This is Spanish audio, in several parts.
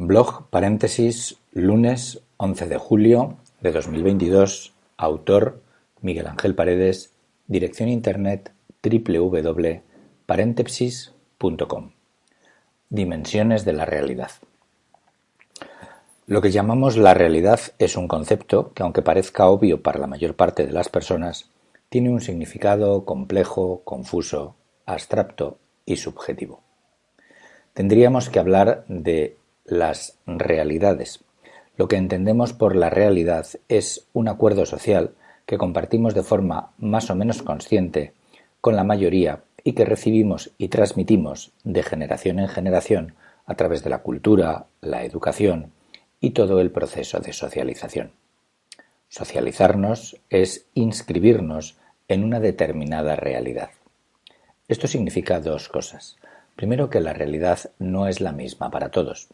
Blog paréntesis lunes 11 de julio de 2022 Autor Miguel Ángel Paredes. Dirección Internet www.paréntesis.com Dimensiones de la realidad. Lo que llamamos la realidad es un concepto que aunque parezca obvio para la mayor parte de las personas, tiene un significado complejo, confuso, abstracto y subjetivo. Tendríamos que hablar de las realidades. Lo que entendemos por la realidad es un acuerdo social que compartimos de forma más o menos consciente con la mayoría y que recibimos y transmitimos de generación en generación a través de la cultura, la educación y todo el proceso de socialización. Socializarnos es inscribirnos en una determinada realidad. Esto significa dos cosas. Primero que la realidad no es la misma para todos.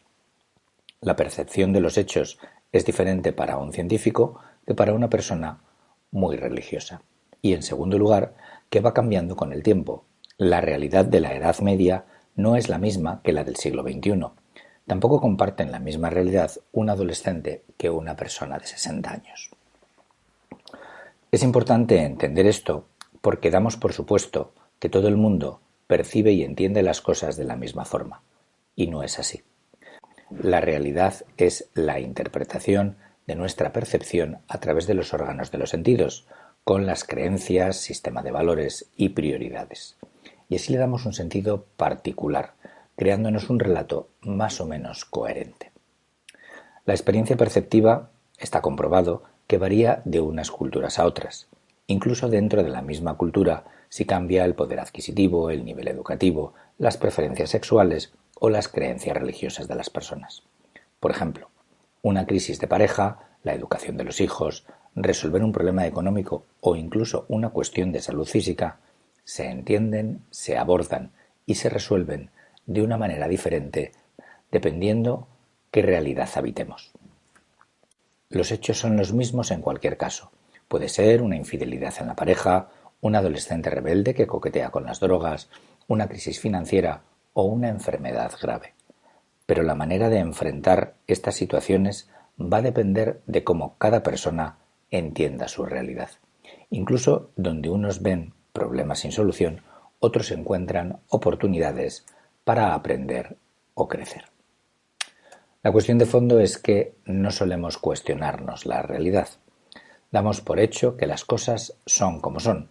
La percepción de los hechos es diferente para un científico que para una persona muy religiosa. Y en segundo lugar, que va cambiando con el tiempo. La realidad de la Edad Media no es la misma que la del siglo XXI. Tampoco comparten la misma realidad un adolescente que una persona de 60 años. Es importante entender esto porque damos por supuesto que todo el mundo percibe y entiende las cosas de la misma forma, y no es así. La realidad es la interpretación de nuestra percepción a través de los órganos de los sentidos, con las creencias, sistema de valores y prioridades. Y así le damos un sentido particular, creándonos un relato más o menos coherente. La experiencia perceptiva está comprobado que varía de unas culturas a otras. Incluso dentro de la misma cultura si cambia el poder adquisitivo, el nivel educativo, las preferencias sexuales o las creencias religiosas de las personas. Por ejemplo, una crisis de pareja, la educación de los hijos, resolver un problema económico o incluso una cuestión de salud física se entienden, se abordan y se resuelven de una manera diferente dependiendo qué realidad habitemos. Los hechos son los mismos en cualquier caso. Puede ser una infidelidad en la pareja, un adolescente rebelde que coquetea con las drogas, una crisis financiera o una enfermedad grave. Pero la manera de enfrentar estas situaciones va a depender de cómo cada persona entienda su realidad. Incluso donde unos ven problemas sin solución, otros encuentran oportunidades para aprender o crecer. La cuestión de fondo es que no solemos cuestionarnos la realidad. Damos por hecho que las cosas son como son,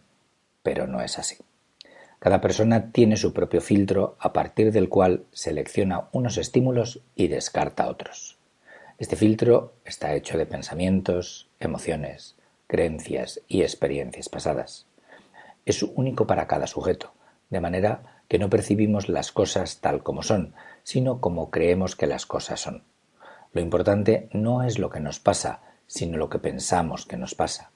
pero no es así. Cada persona tiene su propio filtro a partir del cual selecciona unos estímulos y descarta otros. Este filtro está hecho de pensamientos, emociones, creencias y experiencias pasadas. Es único para cada sujeto, de manera que no percibimos las cosas tal como son, sino como creemos que las cosas son. Lo importante no es lo que nos pasa, sino lo que pensamos que nos pasa.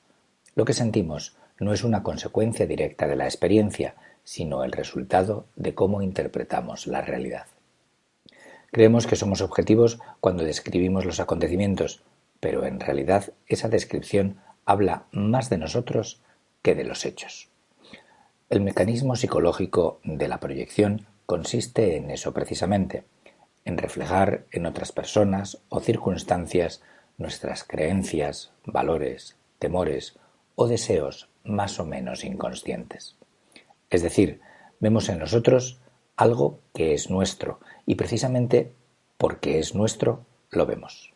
Lo que sentimos no es una consecuencia directa de la experiencia, sino el resultado de cómo interpretamos la realidad. Creemos que somos objetivos cuando describimos los acontecimientos, pero en realidad esa descripción habla más de nosotros que de los hechos. El mecanismo psicológico de la proyección consiste en eso precisamente, en reflejar en otras personas o circunstancias nuestras creencias, valores, temores o deseos más o menos inconscientes. Es decir, vemos en nosotros algo que es nuestro y precisamente porque es nuestro lo vemos.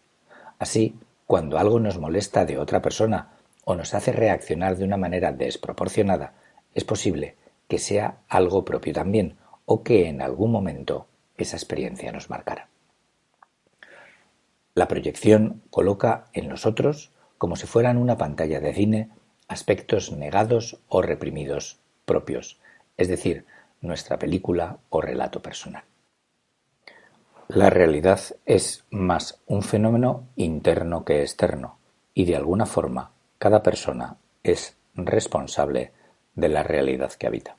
Así, cuando algo nos molesta de otra persona o nos hace reaccionar de una manera desproporcionada, es posible que sea algo propio también o que en algún momento esa experiencia nos marcara. La proyección coloca en nosotros, como si fueran una pantalla de cine, aspectos negados o reprimidos propios, es decir, nuestra película o relato personal. La realidad es más un fenómeno interno que externo y de alguna forma cada persona es responsable de la realidad que habita.